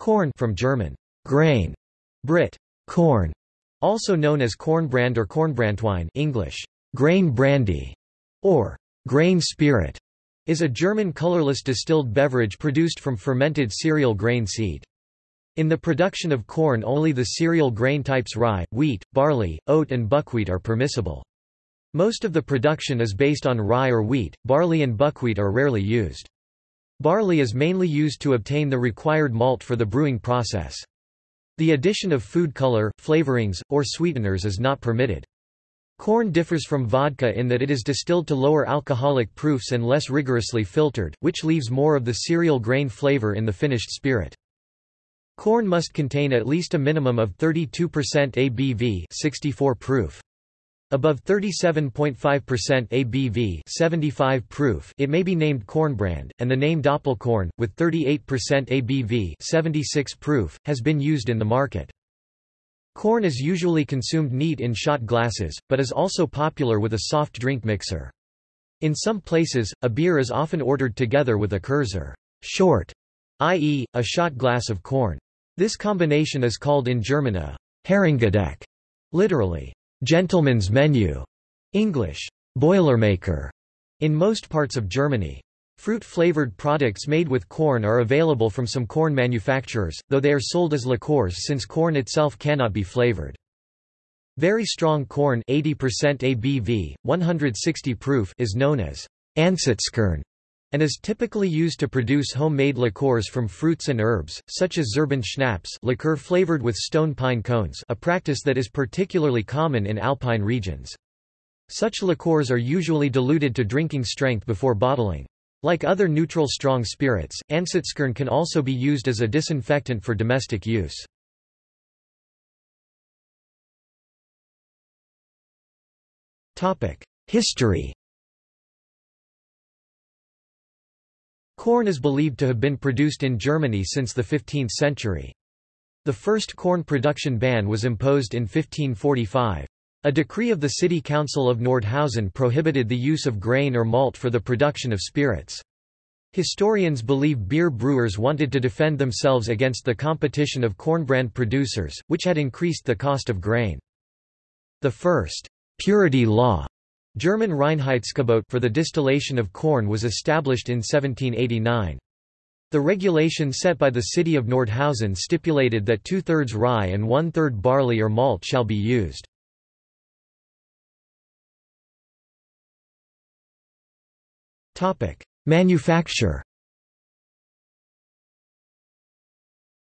Korn from German, grain, Brit, Korn, also known as Kornbrand or Kornbranntwein English, grain brandy, or grain spirit, is a German colorless distilled beverage produced from fermented cereal grain seed. In the production of Korn only the cereal grain types rye, wheat, barley, oat and buckwheat are permissible. Most of the production is based on rye or wheat, barley and buckwheat are rarely used. Barley is mainly used to obtain the required malt for the brewing process. The addition of food color, flavorings, or sweeteners is not permitted. Korn differs from vodka in that it is distilled to lower alcoholic proofs and less rigorously filtered, which leaves more of the cereal grain flavor in the finished spirit. Korn must contain at least a minimum of 32% ABV 64 proof. Above 37.5% ABV 75 proof it may be named Kornbrand, and the name Doppelkorn, with 38% ABV 76 proof, has been used in the market. Korn is usually consumed neat in shot glasses, but is also popular with a soft drink mixer. In some places, a beer is often ordered together with a Kurzer short, i.e., a shot glass of Korn. This combination is called in German a Herrengedeck, literally, gentleman's menu, English, Boilermaker, in most parts of Germany. Fruit-flavored products made with Korn are available from some Korn manufacturers, though they are sold as liqueurs since Korn itself cannot be flavored. Very strong Korn 80% ABV, 160 proof is known as Ansatzkorn and is typically used to produce homemade liqueurs from fruits and herbs, such as Zirben schnapps liqueur flavored with stone pine cones a practice that is particularly common in alpine regions. Such liqueurs are usually diluted to drinking strength before bottling. Like other neutral strong spirits, Ansatzkorn can also be used as a disinfectant for domestic use. History Korn is believed to have been produced in Germany since the 15th century. The first Korn production ban was imposed in 1545. A decree of the City Council of Nordhausen prohibited the use of grain or malt for the production of spirits. Historians believe beer brewers wanted to defend themselves against the competition of Kornbrand producers, which had increased the cost of grain. The first purity law German Reinheitsgebot for the distillation of Korn was established in 1789. The regulation set by the city of Nordhausen stipulated that two-thirds rye and one-third barley or malt shall be used. Manufacture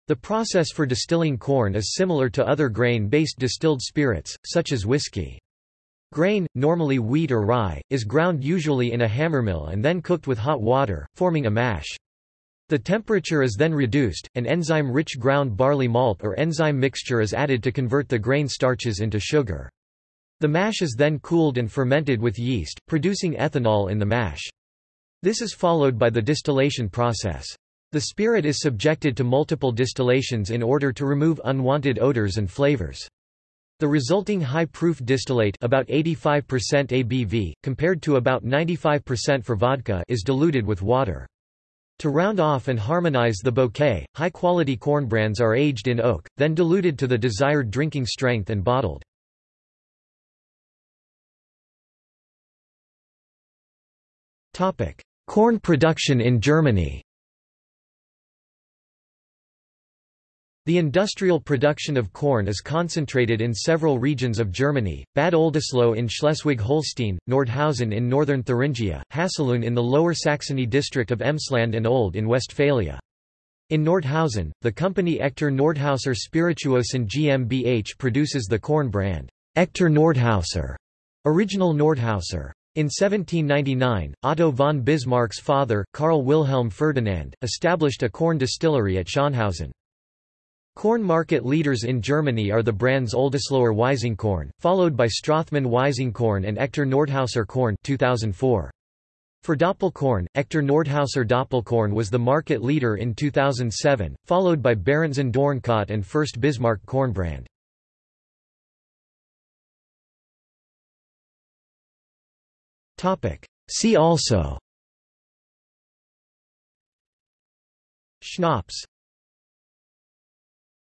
The process for distilling Korn is similar to other grain-based distilled spirits, such as whiskey. Grain, normally wheat or rye, is ground usually in a hammermill and then cooked with hot water, forming a mash. The temperature is then reduced, and enzyme-rich ground barley malt or enzyme mixture is added to convert the grain starches into sugar. The mash is then cooled and fermented with yeast, producing ethanol in the mash. This is followed by the distillation process. The spirit is subjected to multiple distillations in order to remove unwanted odors and flavors. The resulting high-proof distillate about 85% ABV, compared to about 95% for vodka is diluted with water. To round off and harmonize the bouquet, high-quality Korn brands are aged in oak, then diluted to the desired drinking strength and bottled. Korn production in Germany The industrial production of Korn is concentrated in several regions of Germany, Bad Oldesloe in Schleswig-Holstein, Nordhausen in northern Thuringia, Haselünne in the Lower Saxony district of Emsland and Oelde in Westphalia. In Nordhausen, the company Echter Nordhauser Spirituosen GmbH produces the Korn brand, Echter Nordhauser, original Nordhauser. In 1799, Otto von Bismarck's father, Karl Wilhelm Ferdinand, established a Korn distillery at Schönhausen. Korn market leaders in Germany are the brands Oldesloer Weizenkorn, followed by Strothmann Weizenkorn and Echter Nordhauser Korn 2004. For Doppelkorn, Echter Nordhauser Doppelkorn was the market leader in 2007, followed by Berentzen Doornkaat and Fürst Bismarck Kornbrand. See also Schnapps